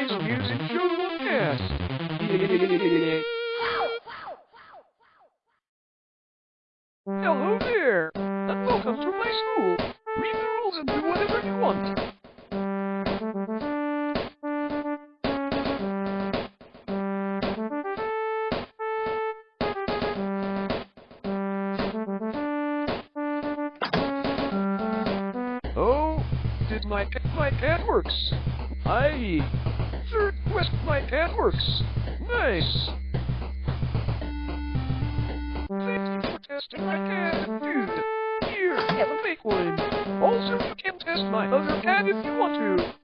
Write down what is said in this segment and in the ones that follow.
today's music show podcast. Hello there, and welcome to my school. Read the rules and do whatever you want. Oh, did my my cat works? Aye. Quest, my cat works. Nice. Thank you for testing my cat, dude. Here, have a make one. Also, you can test my other cat if you want to.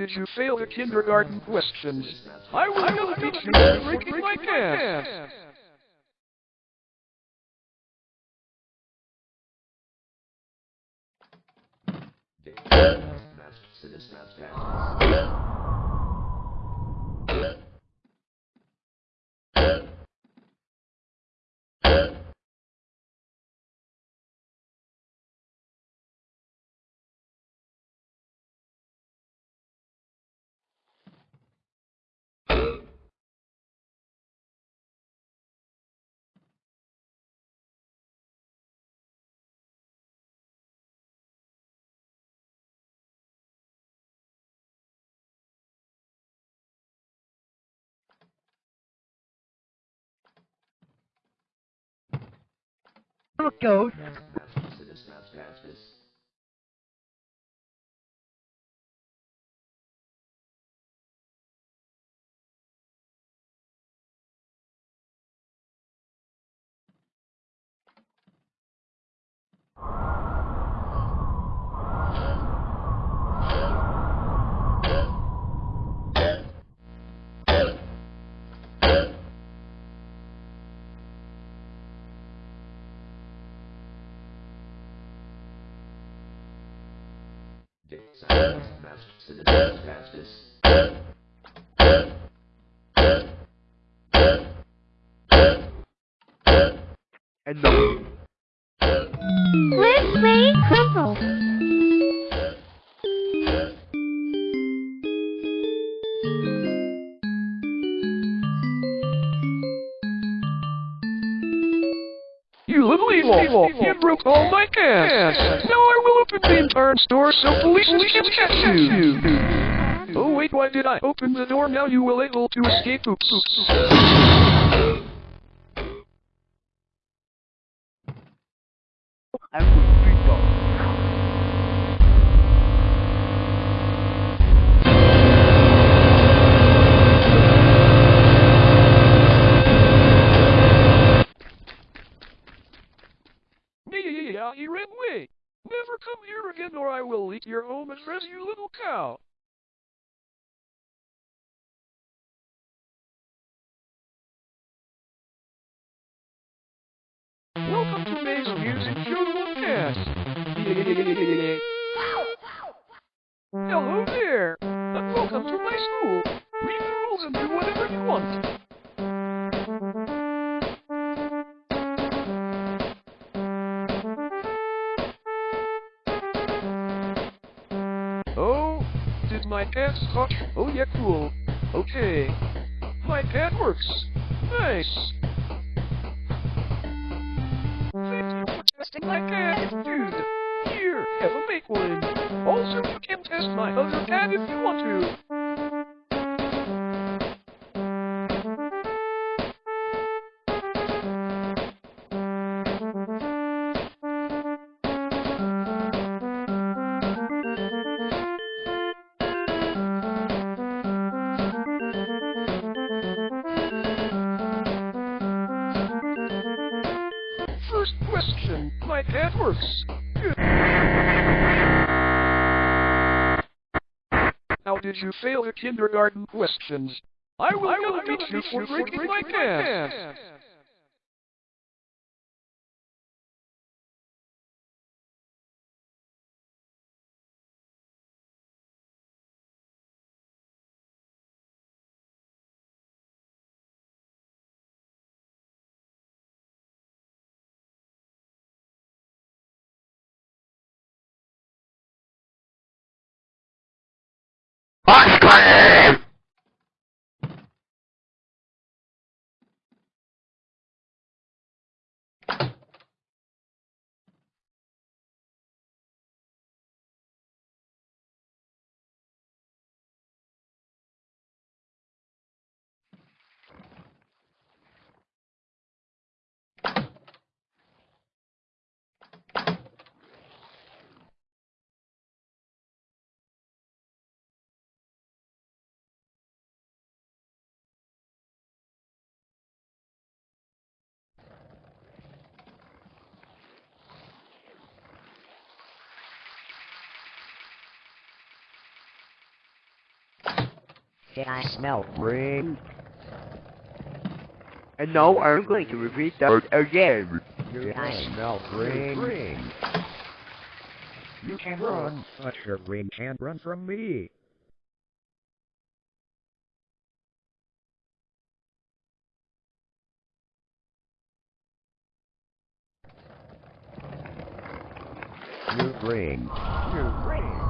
Did you fail the kindergarten questions? I will never teach you to breaking my cat. Go. And no. Let's play Crumple. You little evil! You broke all my cats! Now I will entire store so police can catch you! Oh wait, why did I open the door? Now you will able to escape. Oops, oops. Yeah, he ran away. Never come here again or I will leak your home address, you little cow. Welcome to May's Music Show Podcast. Hello there, did my cat scotch? Oh yeah, cool. Okay. My cat works. Nice. Thank you for testing my cat, dude. Here, have a make one. Also, you can test my other cat if you want to. Works. How did you fail the kindergarten questions? I will not beat you for breaking my can. Did I smell rain? And no, I'm going to repeat that again. Did I smell rain? You can run, but your rain can't run from me. You bring. You bring.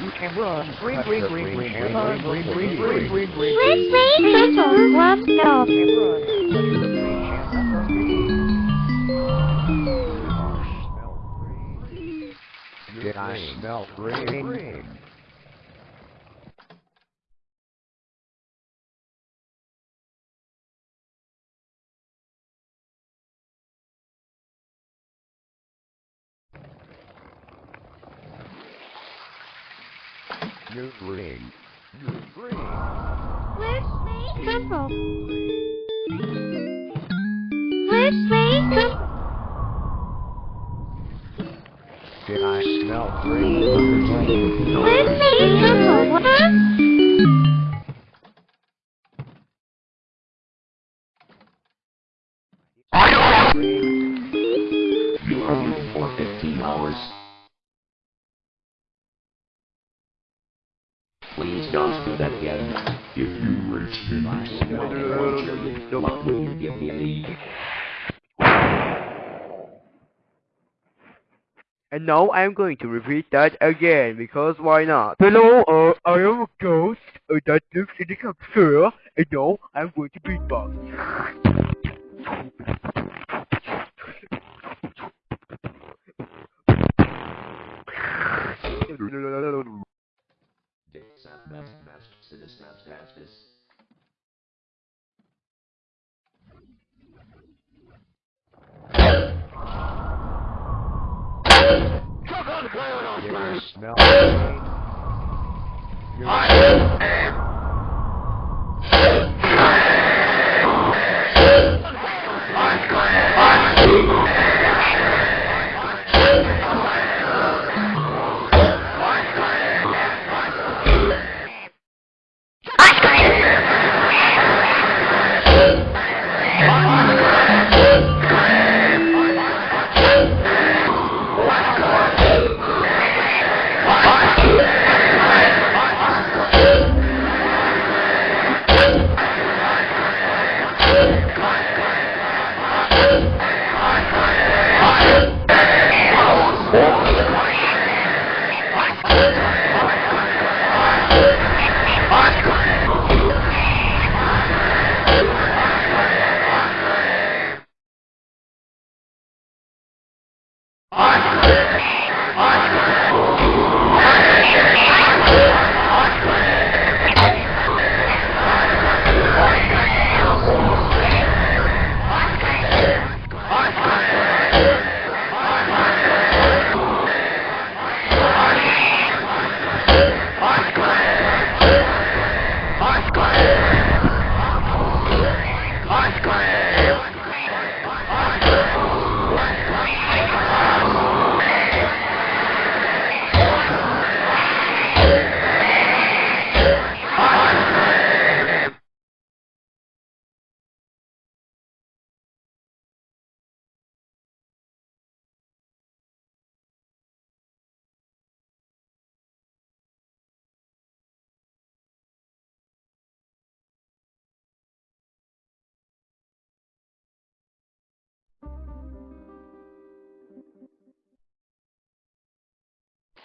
You can run. Ring, ring, ring, ring, ring, ring, ring. Let's see, simple, one, no. You can run, but your ring can't run from me. Did I smell ring? New ring. New ring. Where's me? Purple. Where's me? Did I smell green? Where's me? Purple. That again. If you reach me, what will you give me? And now I'm going to repeat that again, because why not? Hello, uh, I am a ghost uh, that lives in the computer, and now I'm going to beatbox. Best, best, citizen status. Come on, Claire, You're smelling. I am.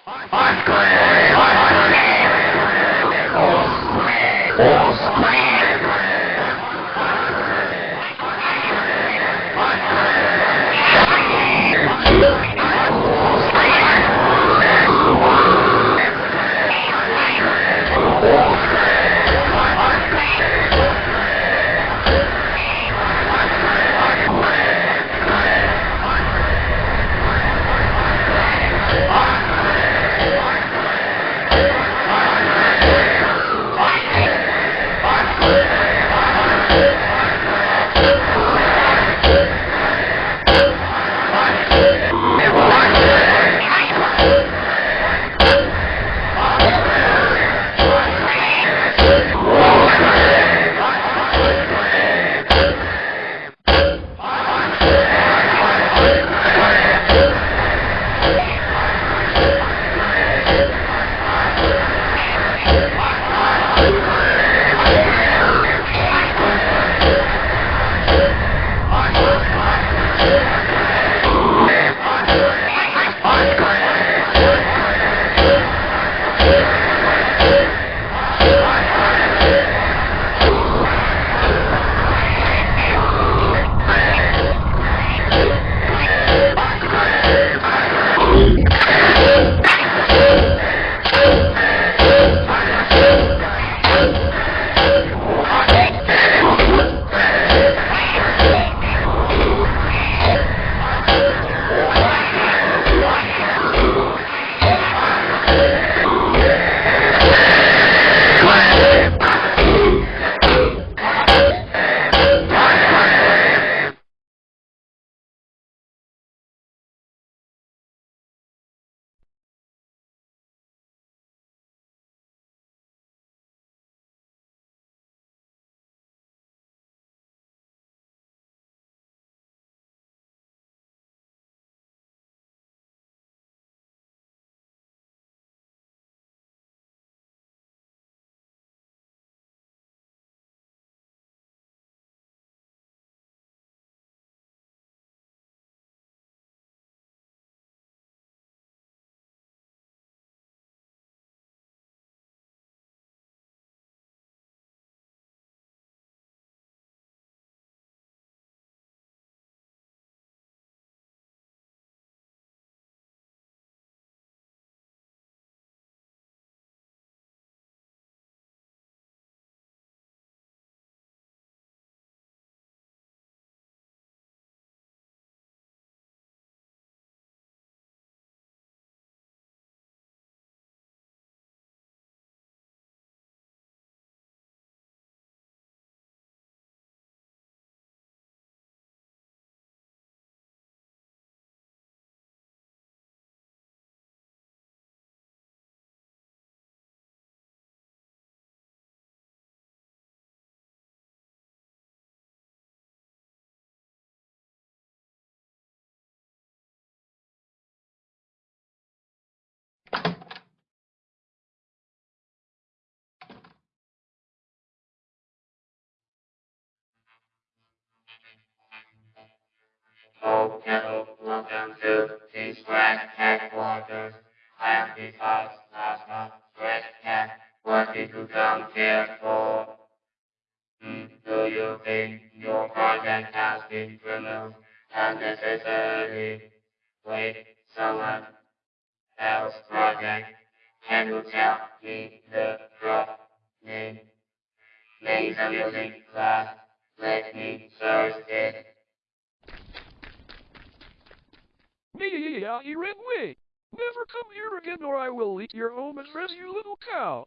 Osprey! Osprey! Osprey! Osprey! Smell ring? Hello, welcome to the Scratch headquarters. I am the house master, Scratch Cat. What did you come here for? Hmm, do you think your project has been removed unnecessarily? Wait, someone else project. Can you tell me the drop name? Laser music class. Let me search it. Me! Yeah, he ran away. Never come here again or I will eat your home and dress you little cow.